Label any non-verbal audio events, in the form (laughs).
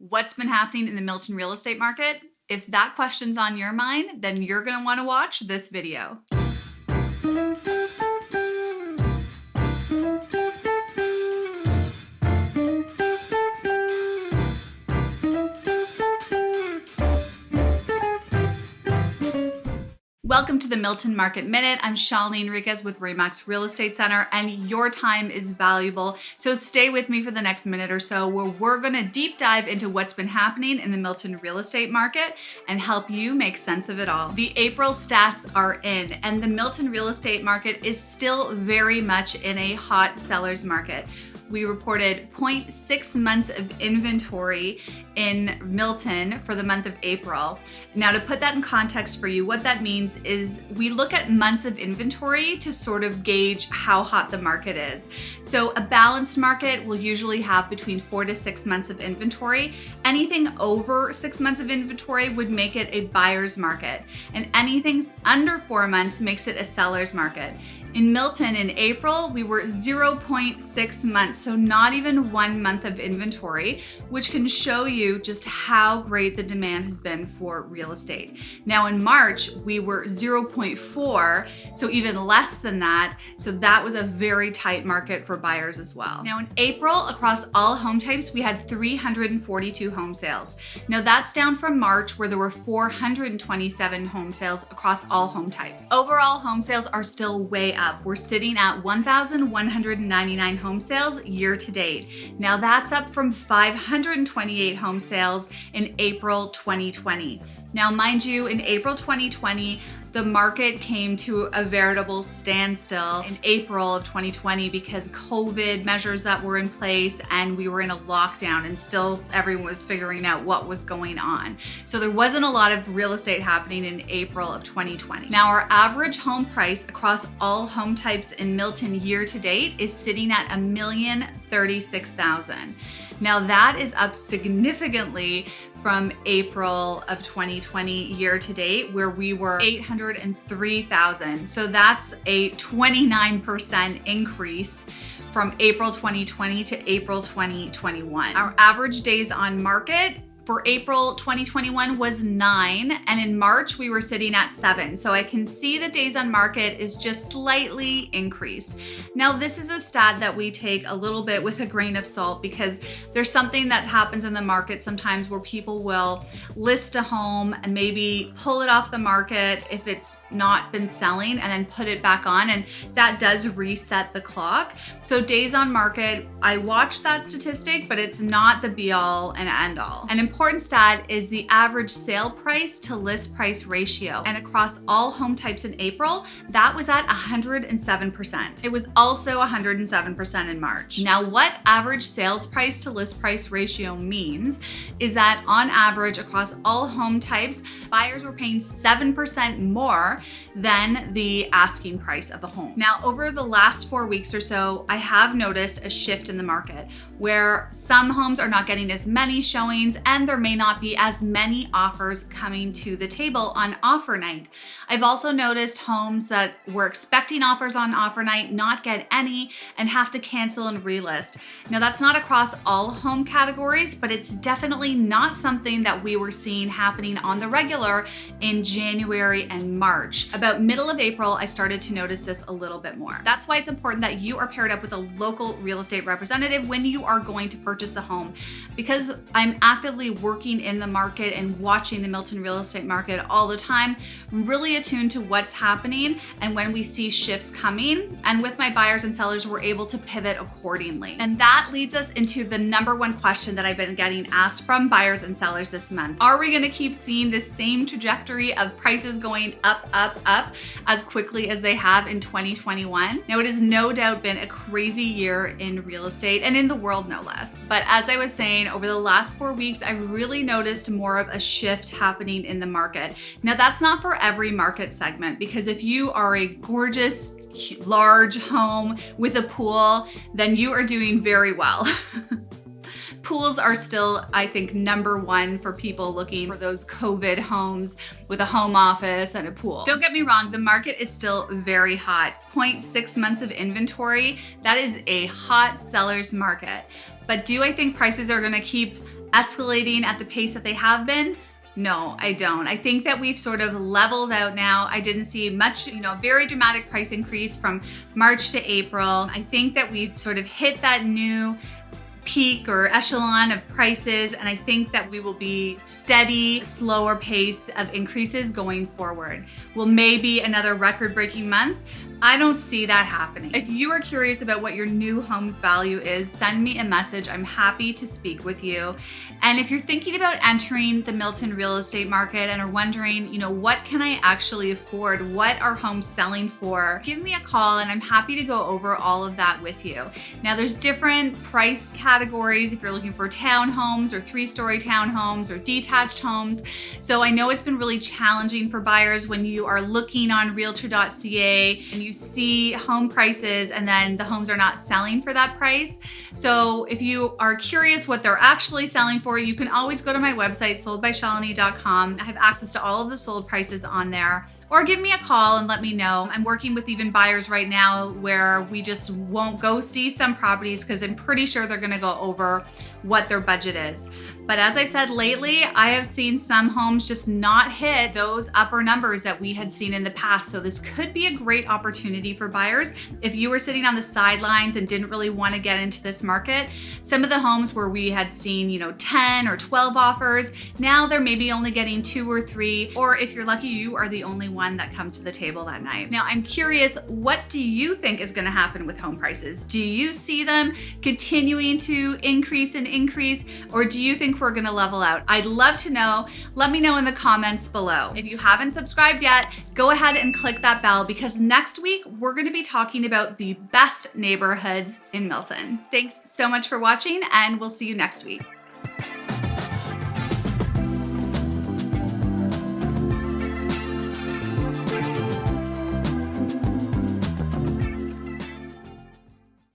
what's been happening in the Milton real estate market? If that question's on your mind, then you're gonna wanna watch this video. Welcome to the Milton Market Minute. I'm Shalini Enriquez with Remax Real Estate Center and your time is valuable. So stay with me for the next minute or so where we're gonna deep dive into what's been happening in the Milton real estate market and help you make sense of it all. The April stats are in and the Milton real estate market is still very much in a hot seller's market we reported 0.6 months of inventory in Milton for the month of April. Now to put that in context for you, what that means is we look at months of inventory to sort of gauge how hot the market is. So a balanced market will usually have between four to six months of inventory. Anything over six months of inventory would make it a buyer's market and anything under four months makes it a seller's market. In Milton in April, we were 0.6 months, so not even one month of inventory, which can show you just how great the demand has been for real estate. Now in March, we were 0.4, so even less than that. So that was a very tight market for buyers as well. Now in April, across all home types, we had 342 home sales. Now that's down from March where there were 427 home sales across all home types. Overall home sales are still way up. We're sitting at 1,199 home sales year to date. Now that's up from 528 home sales in April 2020. Now, mind you, in April 2020, the market came to a veritable standstill in April of 2020 because COVID measures that were in place and we were in a lockdown and still everyone was figuring out what was going on. So there wasn't a lot of real estate happening in April of 2020. Now our average home price across all home types in Milton year to date is sitting at a million thirty-six thousand. Now that is up significantly from April of 2020 year to date where we were 803,000. So that's a 29% increase from April 2020 to April 2021. Our average days on market for April 2021 was nine, and in March we were sitting at seven. So I can see the days on market is just slightly increased. Now this is a stat that we take a little bit with a grain of salt because there's something that happens in the market sometimes where people will list a home and maybe pull it off the market if it's not been selling and then put it back on and that does reset the clock. So days on market, I watch that statistic, but it's not the be all and end all. An important stat is the average sale price to list price ratio. And across all home types in April, that was at 107%. It was also 107% in March. Now, what average sales price to list price ratio means is that on average across all home types, buyers were paying 7% more than the asking price of the home. Now, over the last four weeks or so, I have noticed a shift in the market where some homes are not getting as many showings and there may not be as many offers coming to the table on offer night. I've also noticed homes that were expecting offers on offer night not get any and have to cancel and relist. Now that's not across all home categories, but it's definitely not something that we were seeing happening on the regular in January and March. About middle of April, I started to notice this a little bit more. That's why it's important that you are paired up with a local real estate representative when you are going to purchase a home because I'm actively working in the market and watching the Milton real estate market all the time, really attuned to what's happening and when we see shifts coming. And with my buyers and sellers, we're able to pivot accordingly. And that leads us into the number one question that I've been getting asked from buyers and sellers this month. Are we gonna keep seeing the same trajectory of prices going up, up, up as quickly as they have in 2021? Now, it has no doubt been a crazy year in real estate and in the world no less. But as I was saying, over the last four weeks, I've really noticed more of a shift happening in the market. Now that's not for every market segment because if you are a gorgeous, large home with a pool, then you are doing very well. (laughs) pools are still, I think, number one for people looking for those COVID homes with a home office and a pool. Don't get me wrong, the market is still very hot. 0.6 months of inventory, that is a hot seller's market. But do I think prices are gonna keep escalating at the pace that they have been? No, I don't. I think that we've sort of leveled out now. I didn't see much, you know, very dramatic price increase from March to April. I think that we've sort of hit that new peak or echelon of prices and I think that we will be steady, slower pace of increases going forward. Will maybe another record breaking month, I don't see that happening. If you are curious about what your new home's value is, send me a message. I'm happy to speak with you. And if you're thinking about entering the Milton real estate market and are wondering, you know, what can I actually afford? What are homes selling for? Give me a call and I'm happy to go over all of that with you. Now there's different price categories if you're looking for townhomes or three-story townhomes or detached homes. So I know it's been really challenging for buyers when you are looking on realtor.ca and you you see home prices and then the homes are not selling for that price. So if you are curious what they're actually selling for, you can always go to my website, soldbyshalini.com. I have access to all of the sold prices on there or give me a call and let me know. I'm working with even buyers right now where we just won't go see some properties because I'm pretty sure they're gonna go over what their budget is. But as I've said lately, I have seen some homes just not hit those upper numbers that we had seen in the past. So this could be a great opportunity for buyers. If you were sitting on the sidelines and didn't really want to get into this market, some of the homes where we had seen, you know, 10 or 12 offers, now they're maybe only getting two or three, or if you're lucky, you are the only one that comes to the table that night. Now, I'm curious, what do you think is gonna happen with home prices? Do you see them continuing to increase and increase, or do you think we're gonna level out? I'd love to know. Let me know in the comments below. If you haven't subscribed yet, go ahead and click that bell because next week we're gonna be talking about the best neighborhoods in Milton. Thanks so much for watching and we'll see you next week.